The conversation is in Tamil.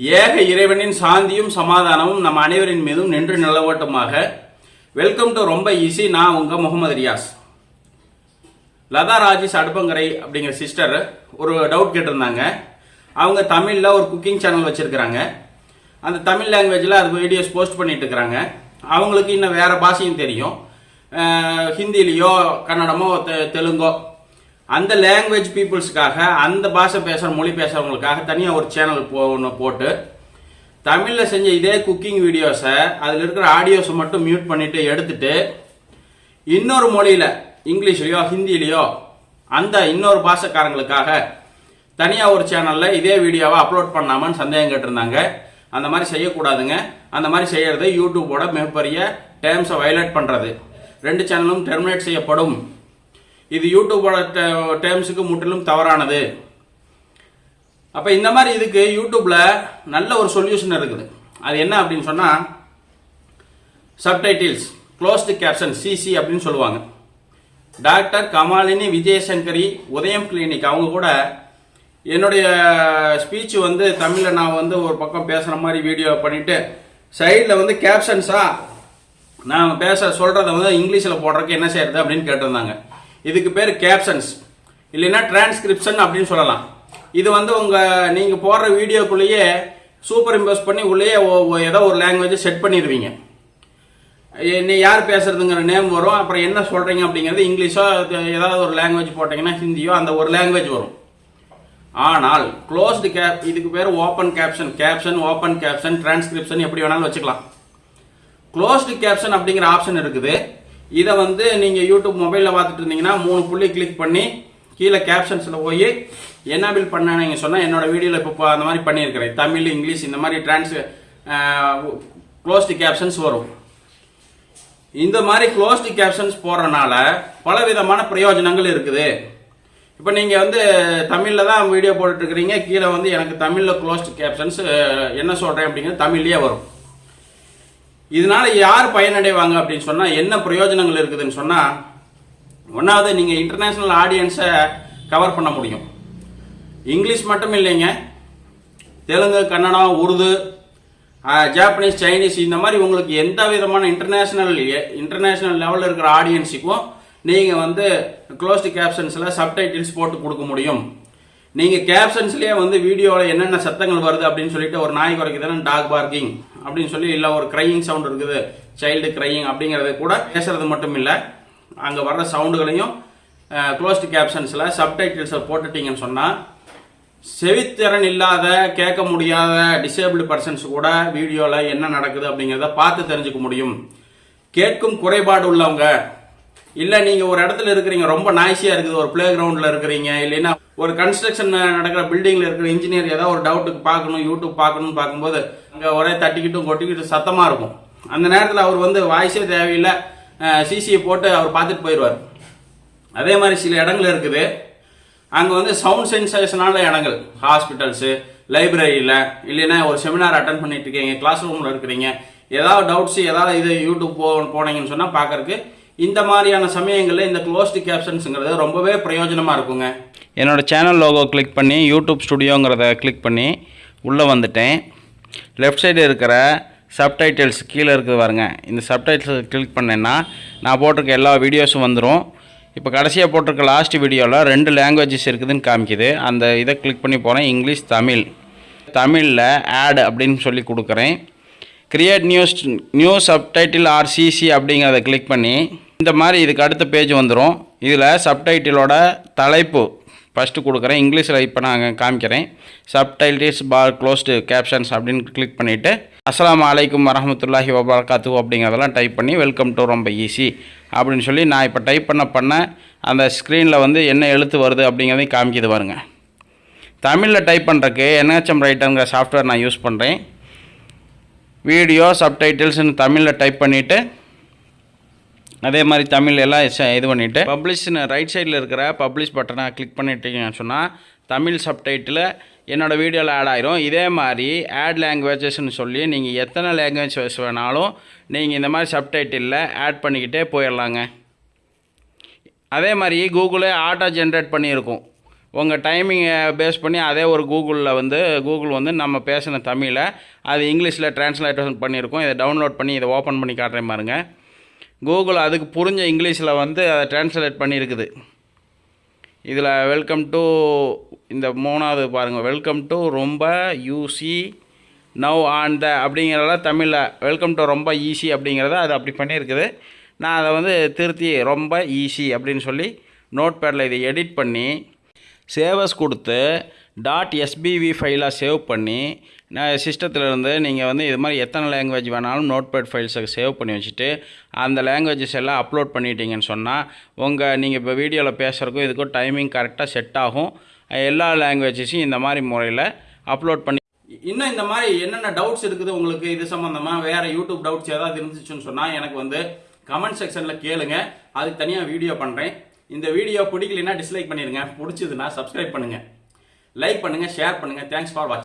ஏக இறைவனின் சாந்தியும் சமாதானமும் நம் அனைவரின் மீதும் நின்று நிலவட்டுமாக. வெல்கம் டு ரொம்ப ஈஸி நான் உங்க முகமது ரியாஸ். லதா ராஜேஷ் அடுப்பங்கரை அப்படிங்கிற சிஸ்டர் ஒரு டவுட் கேட்டிருந்தாங்க. அவங்க தமிழில் ஒரு குக்கிங் சேனல் வச்சுருக்கிறாங்க. அந்த தமிழ் லாங்குவேஜில் அது வீடியோஸ் போஸ்ட் பண்ணிட்டு இருக்கிறாங்க. அவங்களுக்கு இன்னும் வேறு பாஷையும் தெரியும். ஹிந்திலேயோ கன்னடமோ தெ- தெலுங்கோ அந்த லாங்குவேஜ் பீப்புள்ஸுக்காக அந்த பாஷை பேசுகிற மொழி பேசுகிறவங்களுக்காக தனியாக ஒரு சேனல் போ ஒன்று போட்டு தமிழில் செஞ்ச இதே குக்கிங் வீடியோஸை அதில் இருக்கிற ஆடியோஸை மட்டும் மியூட் பண்ணிட்டு எடுத்துட்டு இன்னொரு மொழியில் இங்கிலீஷ்லேயோ ஹிந்திலேயோ அந்த இன்னொரு பாஷக்காரங்களுக்காக தனியாக ஒரு சேனலில் இதே வீடியோவை அப்லோட் பண்ணாமன்னு சந்தேகம் கேட்டிருந்தாங்க. அந்த மாதிரி செய்யக்கூடாதுங்க. அந்த மாதிரி செய்கிறது யூடியூபோட மிகப்பெரிய டேர்ம்ஸை வயலேட் பண்ணுறது ரெண்டு சேனலும் டெர்மினேட் செய்யப்படும். இது யூடியூபோட டேர்ம்ஸுக்கு முற்றிலும் தவறானது. அப்போ இந்த மாதிரி இதுக்கு யூடியூப்பில் நல்ல ஒரு சொல்யூஷன் இருக்குது. அது என்ன அப்படின்னு சொன்னால் சப்டைட்டில்ஸ் க்ளோஸ்டு கேப்ஷன் சிசி அப்படின்னு சொல்லுவாங்க. டாக்டர் கமாலினி விஜயசங்கரி உதயம் கிளினிக் அவங்க கூட என்னுடைய ஸ்பீச் வந்து தமிழில் நான் வந்து ஒரு பக்கம் பேசுகிற மாதிரி வீடியோ பண்ணிவிட்டு சைடில் வந்து கேப்ஷன்ஸாக நான் பேச சொல்கிறத வந்து இங்கிலீஷில் போடுறதுக்கு என்ன செய்யறது அப்படின்னு கேட்டிருந்தாங்க. இதுக்கு பேர் கேப்ஷன்ஸ் இல்லைன்னா டிரான்ஸ்கிரிப்ஷன் அப்படின்னு சொல்லலாம். இது வந்து உங்கள் நீங்கள் போடுற வீடியோக்குள்ளேயே சூப்பர் இம்போஸ் பண்ணி உள்ளேயே ஏதோ ஒரு லாங்குவேஜை செட் பண்ணிடுவீங்க. என்ன யார் பேசுறதுங்கிற நேம் வரும். அப்புறம் என்ன சொல்கிறீங்க அப்படிங்கிறது இங்கிலீஷோ ஏதாவது ஒரு லாங்குவேஜ் போட்டிங்கன்னா ஹிந்தியோ அந்த ஒரு லாங்குவேஜ் வரும். ஆனால் க்ளோஸ்டு கேப் இதுக்கு பேர் open caption caption open caption transcription எப்படி வேணாலும் வச்சுக்கலாம். க்ளோஸ்டு கேப்ஷன் அப்படிங்கிற ஆப்ஷன் இருக்குது. இதை வந்து நீங்கள் யூடியூப் மொபைலில் பார்த்துட்டு இருந்தீங்கன்னா மூணு புள்ளி கிளிக் பண்ணி கீழே கேப்ஷன்ஸில் போய் என்னபிள் பண்ண நீங்கள் சொன்னால் என்னோட வீடியோவில் இப்போ அந்த மாதிரி பண்ணியிருக்கிறேன். தமிழ் இங்கிலீஷ் இந்த மாதிரி டிரான்ஸ் க்ளோஸ்டு கேப்ஷன்ஸ் வரும். இந்த மாதிரி க்ளோஸ்டு கேப்ஷன்ஸ் போடுறனால பல விதமான பிரயோஜனங்கள் இருக்குது. இப்போ நீங்கள் வந்து தமிழில் தான் வீடியோ போட்டுட்ருக்கிறீங்க கீழே வந்து எனக்கு தமிழில் க்ளோஸ்டு கேப்ஷன்ஸ் என்ன சொல்கிறேன் அப்படிங்கிறது தமிழ்லேயே வரும். இதனால யார் பயனடைவாங்க அப்படின்னு சொன்னால் என்ன பிரயோஜனங்கள் இருக்குதுன்னு சொன்னால் ஒன்றாவது நீங்கள் இன்டர்நேஷ்னல் ஆடியன்ஸை கவர் பண்ண முடியும். இங்கிலீஷ் மட்டும் இல்லைங்க. தெலுங்கு கன்னடம் உருது ஜாப்பனீஸ் சைனீஸ் இந்த மாதிரி உங்களுக்கு எந்த விதமான இன்டர்நேஷ்னல் இன்டர்நேஷ்னல் லெவலில் இருக்கிற ஆடியன்ஸுக்கும் நீங்கள் வந்து க்ளோஸ்டு கேப்ஷன்ஸில் சப்டைட்டில்ஸ் போட்டு கொடுக்க முடியும். நீங்கள் கேப்ஷன்ஸ்லேயே வந்து வீடியோவில் என்னென்ன சத்தங்கள் வருது அப்படின்னு சொல்லிட்டு ஒரு நாய் குறைக்குதுன்னா டாக் பார்க்கிங் அப்படின்னு சொல்லி இல்லை ஒரு க்ரையிங் சவுண்ட் இருக்குது சைல்டு க்ரையிங் அப்படிங்கிறது கூட பேசுறது மட்டும் இல்லை. அங்கே வர்ற சவுண்டுகளையும் க்ளோஸ்டு கேப்ஷன்ஸில் சப்டைட்டில்ஸை போட்டுட்டீங்கன்னு சொன்னால் செவித்திறன் இல்லாத கேட்க முடியாத டிசேபிள் பர்சன்ஸ் கூட வீடியோவில் என்ன நடக்குது அப்படிங்கிறத பார்த்து தெரிஞ்சுக்க முடியும். கேட்கும் குறைபாடு உள்ளவங்க இல்லை நீங்கள் ஒரு இடத்துல இருக்கிறீங்க ரொம்ப நாய்ஸியாக இருக்குது ஒரு ப்ளே கிரவுண்டில் இருக்கிறீங்க இல்லைன்னா ஒரு கன்ஸ்ட்ரக்ஷன் நடக்கிற பில்டிங்கில் இருக்கிற இன்ஜினியர் ஏதாவது ஒரு டவுட்டுக்கு பார்க்கணும் யூடியூப் பார்க்கணும்னு பார்க்கும்போது அங்கே ஒரே தட்டிக்கிட்டும் கொட்டிக்கிட்டு சத்தமாக இருக்கும். அந்த நேரத்தில் அவர் வந்து வாய்ஸே தேவையில்லை சிசியை போட்டு அவர் பார்த்துட்டு போயிடுவார். அதே மாதிரி சில இடங்கள் இருக்குது. அங்கே வந்து சவுண்ட் சென்சேஷனான இடங்கள். ஹாஸ்பிட்டல்ஸு லைப்ரரியில் இல்லைன்னா ஒரு செமினார் அட்டன் பண்ணிட்டு இருக்கீங்க கிளாஸ் ரூமில் இருக்கிறீங்க. ஏதாவது டவுட்ஸ் ஏதாவது இது யூடியூப் போ போனீங்கன்னு சொன்னால் பார்க்கறக்கு இந்த மாதிரியான சமயங்களில் இந்த க்ளோஸ்டு கேப்ஷன்ஸுங்கிறது ரொம்பவே பிரயோஜனமாக இருக்குங்க. என்னோடய சேனல் லோகோ கிளிக் பண்ணி யூடியூப் ஸ்டுடியோங்கிறத கிளிக் பண்ணி உள்ளே வந்துட்டேன். லெஃப்ட் சைடு இருக்கிற சப்டைட்டில்ஸ் கீழே இருக்குது பாருங்க. இந்த சப்டைட்டில்ஸ் கிளிக் பண்ணேன்னா நான் போட்டிருக்க எல்லா வீடியோஸும் வந்துடும் இப்போ கடைசியாக போட்டிருக்க லாஸ்ட் வீடியோவில் ரெண்டு லாங்குவேஜஸ் இருக்குதுன்னு காமிக்குது. அந்த இதை கிளிக் பண்ணி போகிறேன் இங்கிலீஷ் தமிழ். தமிழில் ஆட் அப்படின்னு சொல்லி கொடுக்குறேன். Create news new subtitle or CC அப்படிங்கிறத கிளிக் பண்ணி இந்த மாதிரி இதுக்கு அடுத்த பேஜ் வந்துடும் இதில் சப்டைட்டிலோட தலைப்பு ஃபஸ்ட்டு கொடுக்குறேன். இங்கிலீஷில் இப்போ நான் காமிக்கிறேன். சப்டைட்டில்ஸ் பார் க்ளோஸ்டு கேப்ஷன்ஸ் அப்படின்னு கிளிக் பண்ணிவிட்டு அஸ்லாம் அலைக்கும் வரமத்துல்லாஹி வபர்காத்து அப்படிங்கிறதெல்லாம் டைப் பண்ணி வெல்கம் டு ரொம்ப ஈஸி அப்படின்னு சொல்லி நான் இப்போ டைப் பண்ண பண்ண அந்த ஸ்க்ரீனில் வந்து என்ன எழுத்து வருது அப்படிங்கிறதையும் காமிக்குது பாருங்க. தமிழில் டைப் பண்ணுறக்கு என்ஹெச்எம் ரைட்டருங்கிற சாஃப்ட்வேர் நான் யூஸ் பண்ணுறேன் வீடியோ சப்டைட்டில்ஸ்னு தமிழில் டைப் பண்ணிவிட்டு அதே மாதிரி தமிழ் எல்லாம் ச- இது பண்ணிவிட்டு பப்ளிஷ்னு ரைட் சைடில் இருக்கிற பப்ளிஷ் பட்டனை கிளிக் பண்ணிட்டீங்கன்னு சொன்னால் தமிழ் சப்டைட்டில் என்னோடய வீடியோவில் ஆட் ஆயிரும். இதே மாதிரி ஆட் லாங்குவேஜஸ்ன்னு சொல்லி நீங்கள் எத்தனை லாங்குவேஜ் வேணாலும் நீங்கள் இந்த மாதிரி சப்டைட்டிலில் ஆட் பண்ணிக்கிட்டே போயிடலாங்க. அதே மாதிரி கூகுளே ஆட்டோ ஜென்ரேட் பண்ணியிருக்கும். உங்கள் டைமிங்கை பேஸ் பண்ணி அதே ஒரு கூகுளில் வந்து கூகுள் வந்து நம்ம பேசின தமிழை அது இங்கிலீஷில் டிரான்ஸ்லேஷன் பண்ணியிருக்கோம். இதை டவுன்லோட் பண்ணி இதை ஓப்பன் பண்ணி காட்டுறேன் பாருங்கள் கூகுள் அதுக்கு புரிஞ்ச இங்கிலீஷில் வந்து அதை டிரான்ஸ்லேட் பண்ணியிருக்குது. இதில் வெல்கம் டு இந்த மூணாவது பாருங்கள் வெல்கம் டு ரொம்ப யூசி நவ் ஆன் த அப்படிங்கிறத தமிழில் வெல்கம் டு ரொம்ப ஈஸி அப்படிங்கிறத அது அப்படி பண்ணியிருக்குது. நான் அதை வந்து திருத்தி ரொம்ப ஈஸி அப்படின்னு சொல்லி நோட் பேடில் இதை எடிட் பண்ணி சேவஸ் கொடுத்து டாட் எஸ்பிவி ஃபைலாக சேவ் பண்ணி நான் சிஸ்டத்துலேருந்து நீங்கள் வந்து இது மாதிரி எத்தனை லாங்குவேஜ் வேணாலும் நோட் பேட் ஃபைல்ஸை சேவ் பண்ணி வச்சுட்டு அந்த லாங்குவேஜஸ் எல்லாம் அப்லோட் பண்ணிட்டீங்கன்னு சொன்னால் உங்கள் நீங்கள் இப்போ வீடியோவில் பேசுகிறக்கும் இதுக்கும் டைமிங் கரெக்டாக செட் ஆகும். எல்லா லாங்குவேஜஸையும் இந்த மாதிரி முறையில் அப்லோட் பண்ணி இன்னும் இந்த மாதிரி என்னென்ன டவுட்ஸ் இருக்குது உங்களுக்கு இது சம்மந்தமாக வேறு யூடியூப் டவுட்ஸ் ஏதாவது இருந்துச்சுன்னு சொன்னால் எனக்கு வந்து கமெண்ட் செக்ஷனில் கேளுங்க. அதுக்கு தனியாக வீடியோ பண்ணுறேன் இந்த வீடியோ பிடிக்கலன்னா டிஸ்லைக் பண்ணிடுங்க. பிடிச்சதுன்னா சப்ஸ்கிரைப் பண்ணுங்கள் லைக் பண்ணுங்கள் ஷேர் பண்ணுங்க. தேங்க்ஸ் ஃபார் வாட்சிங்